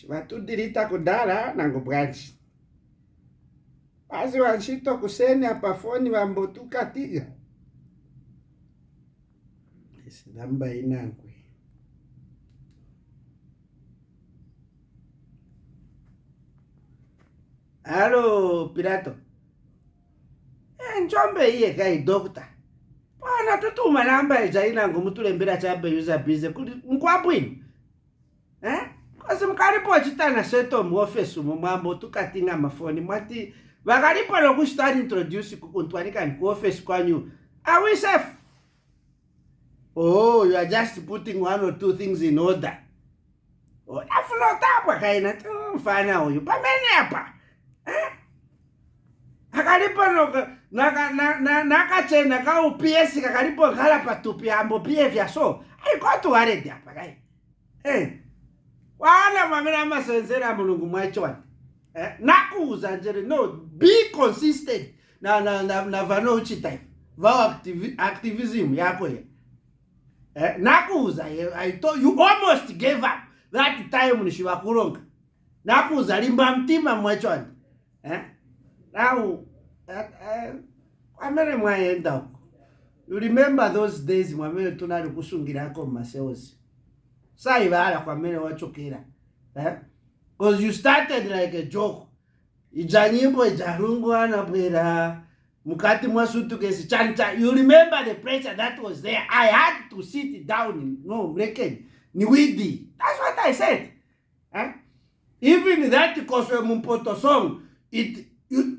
chivatudilita kudala nangu bwanji wazi wanshito kuseni apafoni wambotuka tiga esilamba inangwe alo pilato enjombe eh, iye kai dokta pana tutuma namba ejainangu mutulembera chabe yuza bize kuli nkwabwino eh? Kasimukaripotitana setomhofesi mumambo tukati namafoni mwati vakaripa loko swi ta ni introduce ku kuntwani kani ku office kwanyu are we oh you are just putting one or two things in order oh, na fulotapa ka yina mfana uyu pamenepa eh? akalipo loko nakacena ka upiesi kakalipo galapa tupi ambo pie vyaso aikotwarediapa kai eh wala mamela amasenzela mulungu mwachona eh? nakuza nje no be consistent na na na, na vano uchita va activi, activism yako ye eh? nakuza ye, I told you almost gave up that time nishivakuronga nakuza limba mtima mwachona eh? now eh, eh, amene mwaenda huko you remember those days mwamene tunali kusungirako mumaseosi saivara kwamene wachokera because eh? you started like a joke idza nyimbo idzarungu anabwera mukati mwasutukesi chanta you remember the pressure that was there i had to sit down no mreken niwidi thats what i said eh? even that koswe mumpoto song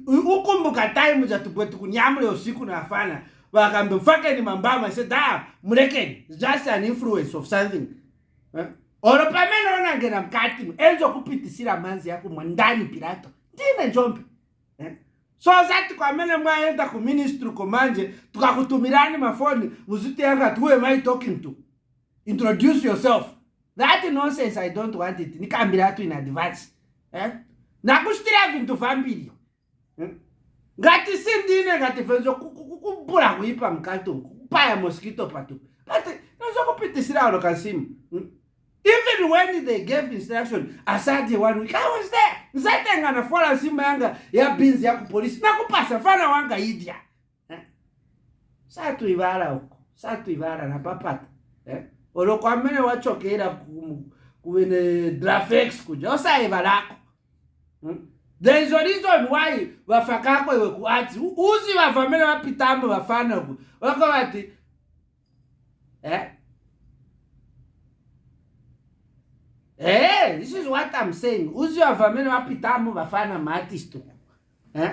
ukumbuka time zatibweti kunyamure usiku nafana vakambefakeni mambama i said a ah, mreken just an influence of something Eh? oro pamene unangena mukati enzo kupitisira manzi yako mundani pirato ndine njombe eh? so zati kwamene mwaenda kuministry kumanje tukakutumirani mafoni muzitiyangati who am i talking to introduce yourself that nonsense i don't want it nikambiratu in advance eh? nakusitira vintu vambiriyo ngatisindine ngativenzo kubula kuipa mukatungu kupaya moskito patu but nozokupitisira ano kasimu hmm? even when they gave instruction asadi one week i was there ndisaitengana fola simba yanga yabinzi yakupolisi nakupasa fana wanga idya eh? satuivara uko satuivara napapata eh? orokwamene wachokera kuve nedrafex kuja osaiva rako hmm? there is a reason why vafa kakwe vekuati uzi vavamene vapitambo vafanaku vakavati this is what i'm saying uziwavamene wapitamo vafana maatisto eh?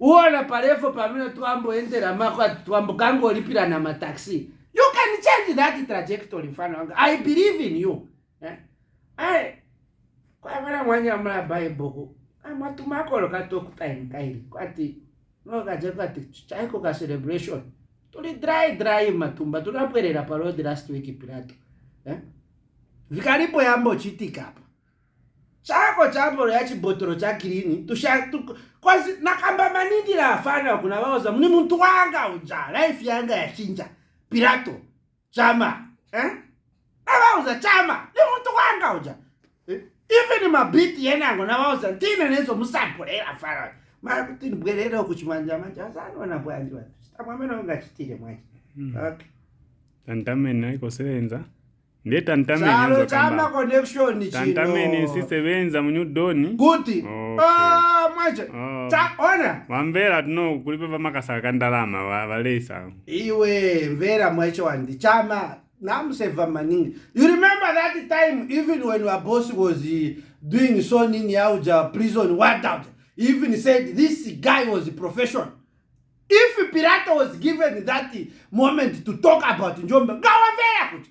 uona parefo pamene twamboendera mako twambokangolipirana mataxi you can change that trajectory mfana wangu i believe in you eh? ai kwavana mwanyamula bibleko amatumakolokatokutaim ah, kaili kwati nokajekati chaiko ka celebration tuli dry dry matumba tunabwerera pa road last week pilato eh? vikaripoyambochitikapa chako chamboroyachibhotoro chakirini tushatukozi nakamba manindira afanira kuna vaoza mune muntu wanga udza laifi yanga yachinja pirato chama eh? avauza chama ni muntu wanga udza eh, even mabiti yenango navauza ndine nezomusamburera fara makuti ndibwererewo kuchimanjamanja asanoona bwanjiwa chitamwamenaungachitire mwacho andamene hmm. aikosevenza ndetantamenitantameni sisebenza munyudoni kuti ah, mwaca oh. taona vambera tino kulipe vamakasaka kandalama valesa iwe mvera mwaco wandi chama namseva maningi you remember that time even when your boss was eh, doing so nini yauja prison wadout even said this guy was profession if pirato was given that moment to talk about njombe ngawa mvera kuti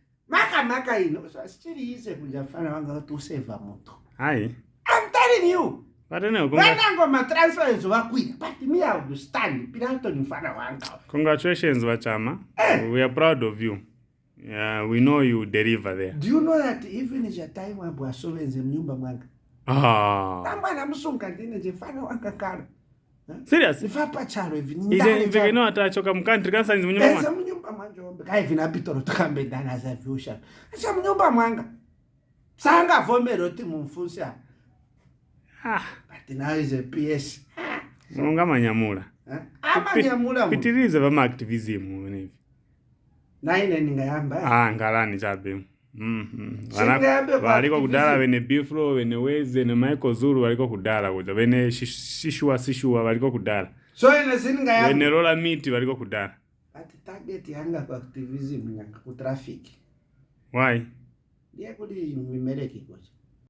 makamaka ino asichiri ise munjafanira vanga kuti usevha moto hai am telling you vanango matransferenzo vakwira but me iundestand piratonifana wanga congratulations vachama eh. weare proud of you yeah, we know you deliver there do you know that even jataimwabwasovenze munyumba mwanga ah. amwana musunga ndinenjefana wanga kano serious ifapa chalo ivi ije mvekeno atachoka mukantri kasanzi munyumba mwanga munyumba mwanje ombe kaivi na pitoro tukambe ndana za vyusha acha munyumba mwanga sanga vomero ti mumfusa ah but now is a ps munonga manyamula amanyamula pitirize pa maactivism nevi naine ningayamba ah ngalani chabe Mm-hmm. waliko kudala vene biflo vene weze ne maiko zuru waliko kudala kuja vene shishua shishua waliko kudala so ine siningaya vene rola miti waliko kudala ati target yanga kwa activism yanga kutrafiki why ndiye kuti mimereki kuja